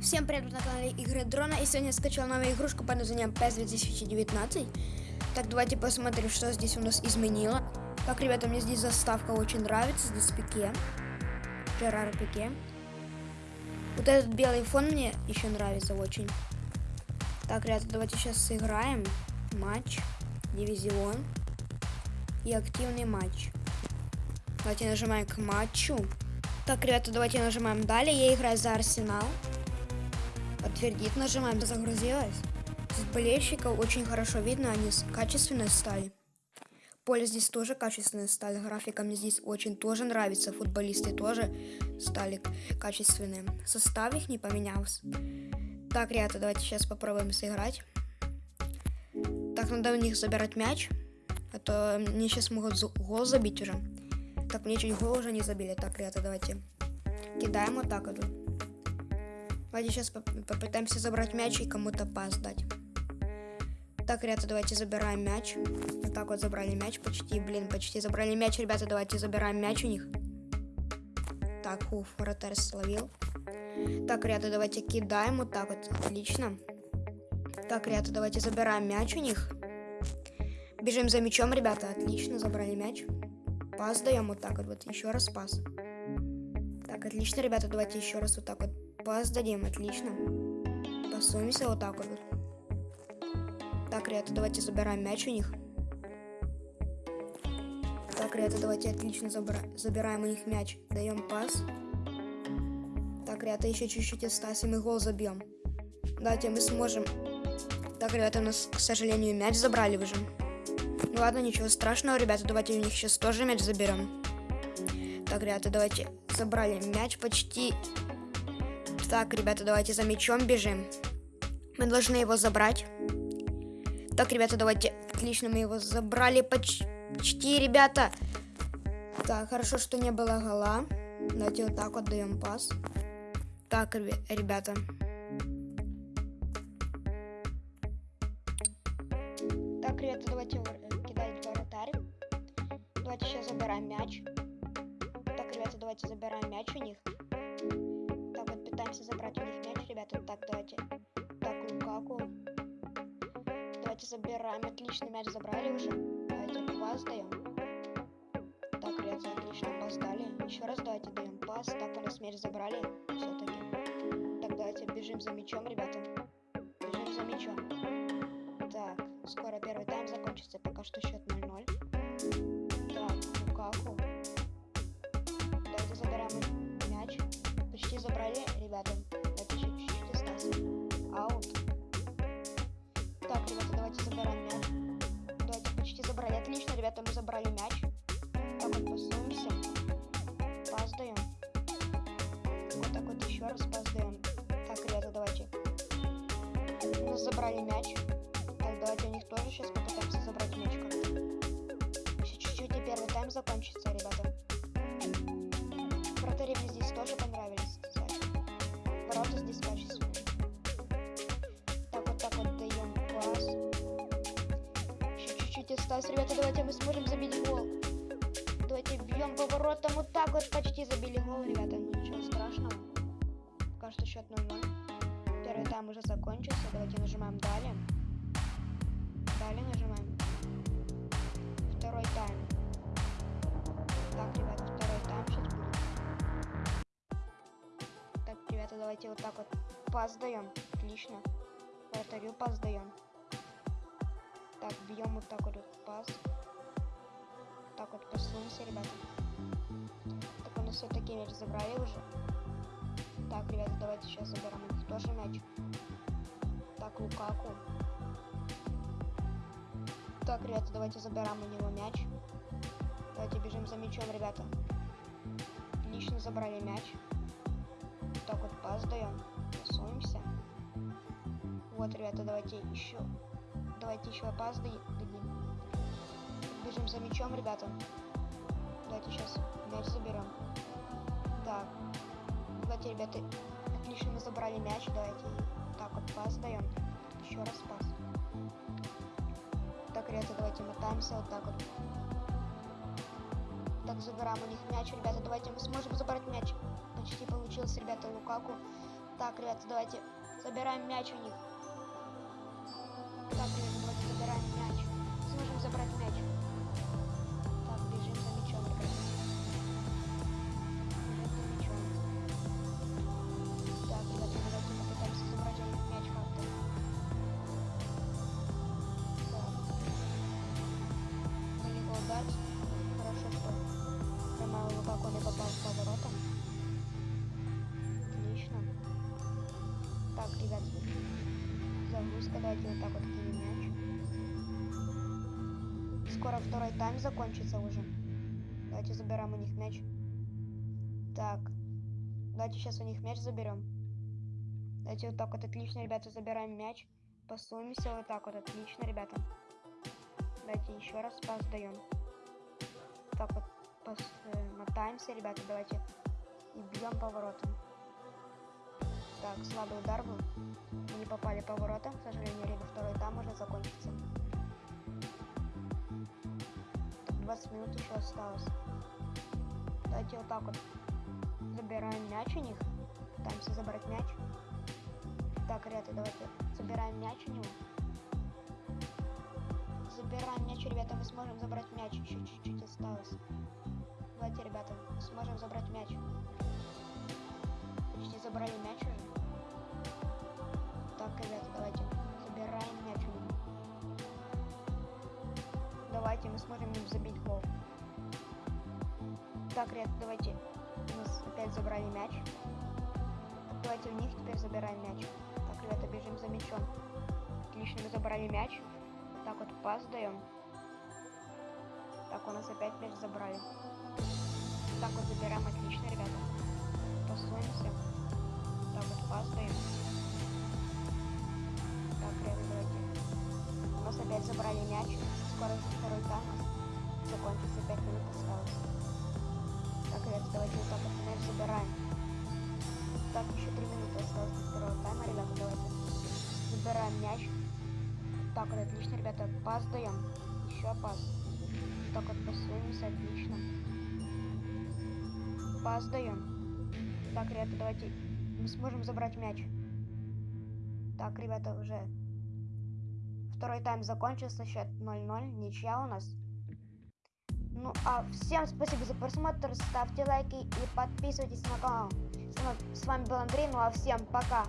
Всем привет на канале Игры Дрона. И сегодня я скачал новую игрушку под названием PES 2019. Так, давайте посмотрим, что здесь у нас изменило. Так, ребята, мне здесь заставка очень нравится. Здесь пике. Жерар пике. Вот этот белый фон мне еще нравится очень. Так, ребята, давайте сейчас сыграем матч, дивизион и активный матч. Давайте нажимаем к матчу. Так, ребята, давайте нажимаем далее. Я играю за Арсенал. Подтвердить нажимаем. Загрузилось. Здесь болельщиков очень хорошо видно. Они качественные стали. Поле здесь тоже качественные стали. Графика мне здесь очень тоже нравится. Футболисты тоже стали качественные. Состав их не поменялся. Так, ребята, давайте сейчас попробуем сыграть. Так, надо у них забирать мяч. А то мне сейчас могут гол забить уже. Так, мне чуть гол уже не забили. Так, ребята, давайте кидаем так вот. Давайте сейчас попытаемся забрать мяч и кому-то пас дать. Так, ребята, давайте забираем мяч. Вот так вот забрали мяч почти, блин, почти забрали мяч. Ребята, давайте забираем мяч у них. Так, уф, вратарь словил. Так, ребята, давайте кидаем вот так вот. Отлично. Так, ребята, давайте забираем мяч у них. Бежим за мячом, ребята. Отлично, забрали мяч. Пас даем вот так вот, вот. Еще раз пас. Так, отлично, ребята, давайте еще раз вот так вот пас дадим, отлично. Пасуемся вот так вот. Так, ребята, давайте забираем мяч у них. Так, ребята, давайте отлично забра забираем у них мяч. Даем пас. Так, ребята, еще чуть-чуть осталось, и гол забьем. Давайте мы сможем. Так, ребята, у нас, к сожалению, мяч забрали уже. Ну ладно, ничего страшного, ребята, давайте у них сейчас тоже мяч заберем. Так, ребята, давайте забрали мяч почти. Так, ребята, давайте за мячом бежим. Мы должны его забрать. Так, ребята, давайте. Отлично, мы его забрали почти, ребята. Так, хорошо, что не было гола. Давайте вот так вот даем пас. Так, ребята. Так, ребята, давайте кидать вратарь. Давайте сейчас забираем мяч. Так, ребята, давайте забираем мяч у них пытаемся забрать у них мяч, ребята. Так, давайте. Так, Лукаку. Давайте забираем. Отлично, мяч забрали уже. Давайте пас даем. Так, ребята, отлично, пас дали. Еще раз давайте даем пас. Так, у нас мяч забрали. Все-таки. Так, давайте бежим за мячом, ребята. Бежим за мячом. Так, скоро первый тайм закончится. Пока что счет 0-0. Забрали мяч. Так, давайте у них тоже сейчас попытаемся забрать мяч как-то. Еще чуть-чуть и первый тайм закончится, ребята. Вратари мне здесь тоже понравились ворота здесь качественные. Так вот так вот даем пас. Еще чуть-чуть осталось. Ребята, давайте мы сможем забить гол. Давайте бьем по воротам. Вот так вот почти забили гол, ребята. Ничего страшного. Что счет 0-0. Первый тайм уже закончился. Давайте нажимаем далее. Далее нажимаем. Второй тайм. Так, ребята, второй тайм сейчас будет. давайте вот так вот пас даем. Отлично. Вратарю пас даем. Так, бьем вот так вот пас. Так вот посунемся, ребята. Так у нас все-таки мяч забрали уже. Так, ребята, давайте сейчас заберем их тоже мяч. Так, Лукаку. Так, ребята, давайте заберем у него мяч. Давайте бежим за мячом, ребята. Отлично забрали мяч так вот пас даем. Рисуемся. Вот, ребята, давайте еще. Давайте еще пас дадим. Бежим за мячом, ребята. Давайте сейчас мяч заберем. Так. Давайте, ребята, отлично мы забрали мяч. Давайте так вот пас даем. Еще раз пас. Так, ребята, давайте мотаемся вот так вот. Так, забираем у них мяч, ребята. Давайте мы сможем забрать мяч почти получилось, ребята, Лукаку. Так, ребята, давайте забираем мяч у них. Прямо Лукаку не попал в поворота. Отлично. Так, ребят, загрузка, давайте вот так вот кинем мяч. Скоро второй тайм закончится уже. Давайте забираем у них мяч. Так, давайте сейчас у них мяч заберем. Давайте вот так вот, отлично, ребята, забираем мяч. Пасуемся вот так вот, отлично, ребята. Давайте еще раз пас даем. Так вот, мотаемся, ребята, давайте. И бьем поворотом. Так, слабый удар был. Мы не попали поворотом, к сожалению, ребят, второй там уже закончится. Так, 20 минут еще осталось. Давайте вот так вот забираем мяч у них. Пытаемся забрать мяч. Так, ребята, давайте забираем мяч у него. Мяч, ребята, мы сможем забрать мяч. Еще чуть-чуть осталось. Давайте, ребята, сможем забрать мяч. Почти забрали мяч уже. Так, ребята, давайте забираем мяч. Давайте мы сможем им забить гол. Так, ребята, давайте. У нас опять забрали мяч. Давайте у них теперь забираем мяч. Так, ребята, бежим за мячом. Отлично, мы забрали мяч. Так вот, пас даем. Так, у нас опять мяч забрали. Так вот, забираем, отлично, ребята. Пасуемся. Так вот, пас даем. Так, ребята, давайте. У нас опять забрали мяч. Скоро уже второй тайм. Закончится 5 минут осталось. Так, ребята, давайте вот так вот мяч забираем. Так, еще 3 минуты осталось до второго тайма, ребята, давайте. Забираем мяч. Так, вот отлично, ребята, пас даем. Еще пас. Так вот пасуемся, отлично. Пас даем. Так, ребята, давайте мы сможем забрать мяч. Так, ребята, уже второй тайм закончился, счет 0-0, ничья у нас. Ну, а всем спасибо за просмотр, ставьте лайки и подписывайтесь на канал. С вами был Андрей, ну а всем пока.